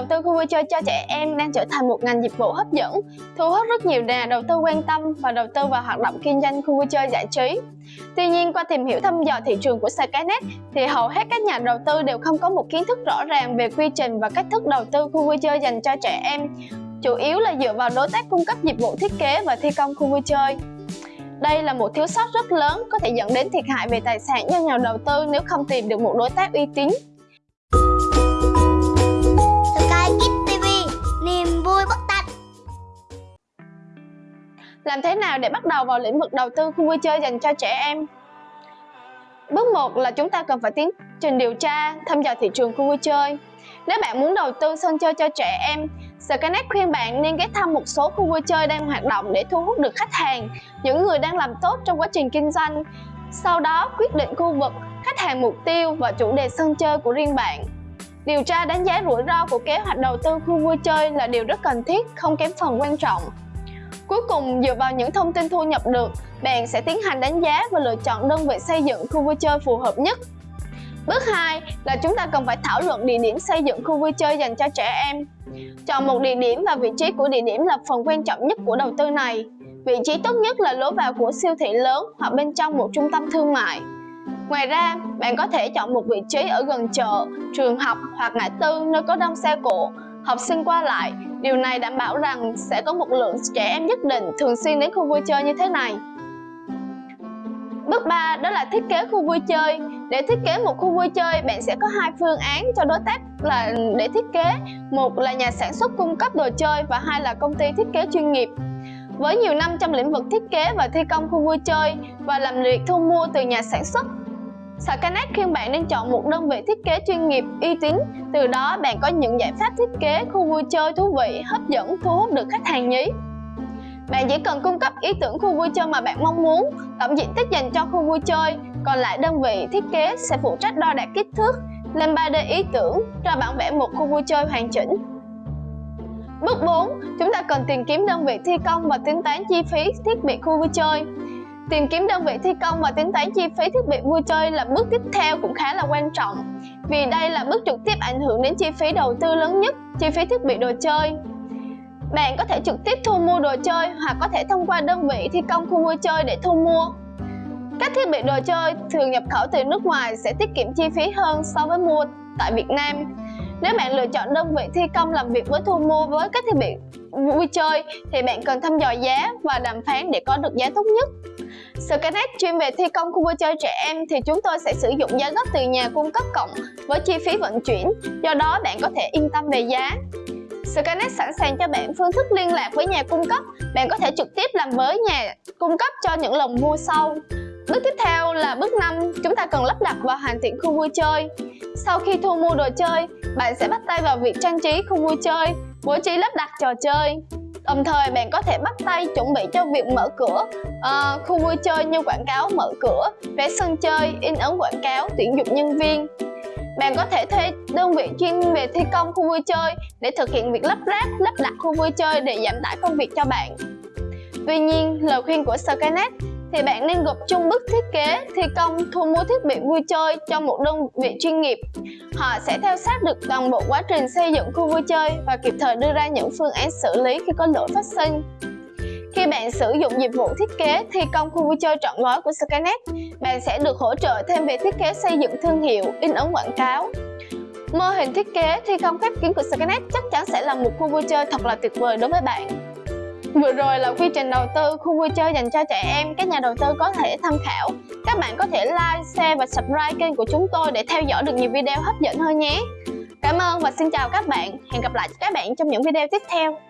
đầu tư khu vui chơi cho trẻ em đang trở thành một ngành dịch vụ hấp dẫn, thu hút rất nhiều nhà đầu tư quan tâm và đầu tư vào hoạt động kinh doanh khu vui chơi giải trí. Tuy nhiên, qua tìm hiểu thăm dò thị trường của Skynet thì hầu hết các nhà đầu tư đều không có một kiến thức rõ ràng về quy trình và cách thức đầu tư khu vui chơi dành cho trẻ em, chủ yếu là dựa vào đối tác cung cấp dịch vụ thiết kế và thi công khu vui chơi. Đây là một thiếu sót rất lớn có thể dẫn đến thiệt hại về tài sản cho nhà đầu tư nếu không tìm được một đối tác uy tín Làm thế nào để bắt đầu vào lĩnh vực đầu tư khu vui chơi dành cho trẻ em? Bước 1 là chúng ta cần phải tiến trình điều tra, thăm dò thị trường khu vui chơi. Nếu bạn muốn đầu tư sân chơi cho trẻ em, Skynet khuyên bạn nên ghé thăm một số khu vui chơi đang hoạt động để thu hút được khách hàng, những người đang làm tốt trong quá trình kinh doanh. Sau đó quyết định khu vực, khách hàng mục tiêu và chủ đề sân chơi của riêng bạn. Điều tra đánh giá rủi ro của kế hoạch đầu tư khu vui chơi là điều rất cần thiết, không kém phần quan trọng. Cuối cùng, dựa vào những thông tin thu nhập được, bạn sẽ tiến hành đánh giá và lựa chọn đơn vị xây dựng khu vui chơi phù hợp nhất. Bước 2 là chúng ta cần phải thảo luận địa điểm xây dựng khu vui chơi dành cho trẻ em. Chọn một địa điểm và vị trí của địa điểm là phần quan trọng nhất của đầu tư này. Vị trí tốt nhất là lối vào của siêu thị lớn hoặc bên trong một trung tâm thương mại. Ngoài ra, bạn có thể chọn một vị trí ở gần chợ, trường học hoặc ngã tư nơi có đông xe cộ, học sinh qua lại Điều này đảm bảo rằng sẽ có một lượng trẻ em nhất định thường xuyên đến khu vui chơi như thế này. Bước 3 đó là thiết kế khu vui chơi. Để thiết kế một khu vui chơi, bạn sẽ có hai phương án cho đối tác là để thiết kế. Một là nhà sản xuất cung cấp đồ chơi và hai là công ty thiết kế chuyên nghiệp. Với nhiều năm trong lĩnh vực thiết kế và thi công khu vui chơi và làm việc thu mua từ nhà sản xuất, Sở Connect khuyên bạn nên chọn một đơn vị thiết kế chuyên nghiệp, uy tín. Từ đó bạn có những giải pháp thiết kế khu vui chơi thú vị, hấp dẫn, thu hút được khách hàng nhí. Bạn chỉ cần cung cấp ý tưởng khu vui chơi mà bạn mong muốn, tổng diện tích dành cho khu vui chơi, còn lại đơn vị thiết kế sẽ phụ trách đo đạc kích thước, lên 3D ý tưởng, cho bản vẽ một khu vui chơi hoàn chỉnh. Bước 4, chúng ta cần tìm kiếm đơn vị thi công và tính toán chi phí thiết bị khu vui chơi. Tìm kiếm đơn vị thi công và tính toán chi phí thiết bị vui chơi là bước tiếp theo cũng khá là quan trọng vì đây là bước trực tiếp ảnh hưởng đến chi phí đầu tư lớn nhất, chi phí thiết bị đồ chơi. Bạn có thể trực tiếp thu mua đồ chơi hoặc có thể thông qua đơn vị thi công khu vui chơi để thu mua. Các thiết bị đồ chơi thường nhập khẩu từ nước ngoài sẽ tiết kiệm chi phí hơn so với mua tại Việt Nam. Nếu bạn lựa chọn đơn vị thi công làm việc với thu mua với các thiết bị vui chơi thì bạn cần thăm dò giá và đàm phán để có được giá tốt nhất. Skynet chuyên về thi công khu vui chơi trẻ em thì chúng tôi sẽ sử dụng giá gốc từ nhà cung cấp cộng với chi phí vận chuyển, do đó bạn có thể yên tâm về giá. Skynet sẵn sàng cho bạn phương thức liên lạc với nhà cung cấp, bạn có thể trực tiếp làm với nhà cung cấp cho những lần mua sau. Bước tiếp theo là bước 5, chúng ta cần lắp đặt và hoàn thiện khu vui chơi. Sau khi thu mua đồ chơi, bạn sẽ bắt tay vào việc trang trí khu vui chơi, bố trí lắp đặt trò chơi. Đồng thời bạn có thể bắt tay chuẩn bị cho việc mở cửa uh, khu vui chơi như quảng cáo mở cửa, vé sân chơi, in ấn quảng cáo, tuyển dụng nhân viên. Bạn có thể thuê đơn vị chuyên về thi công khu vui chơi để thực hiện việc lắp ráp, lắp đặt khu vui chơi để giảm tải công việc cho bạn. Tuy nhiên, lời khuyên của Skynet thì bạn nên gộp chung bức thiết kế, thi công, thu mua thiết bị vui chơi cho một đơn vị chuyên nghiệp. Họ sẽ theo sát được toàn bộ quá trình xây dựng khu vui chơi và kịp thời đưa ra những phương án xử lý khi có lỗi phát sinh. Khi bạn sử dụng dịch vụ thiết kế, thi công khu vui chơi trọn gói của Skynet, bạn sẽ được hỗ trợ thêm về thiết kế xây dựng thương hiệu, in ấn quảng cáo. Mô hình thiết kế, thi công khép kín của Skynet chắc chắn sẽ là một khu vui chơi thật là tuyệt vời đối với bạn. Vừa rồi là quy trình đầu tư khu vui chơi dành cho trẻ em các nhà đầu tư có thể tham khảo. Các bạn có thể like, share và subscribe kênh của chúng tôi để theo dõi được nhiều video hấp dẫn hơn nhé. Cảm ơn và xin chào các bạn. Hẹn gặp lại các bạn trong những video tiếp theo.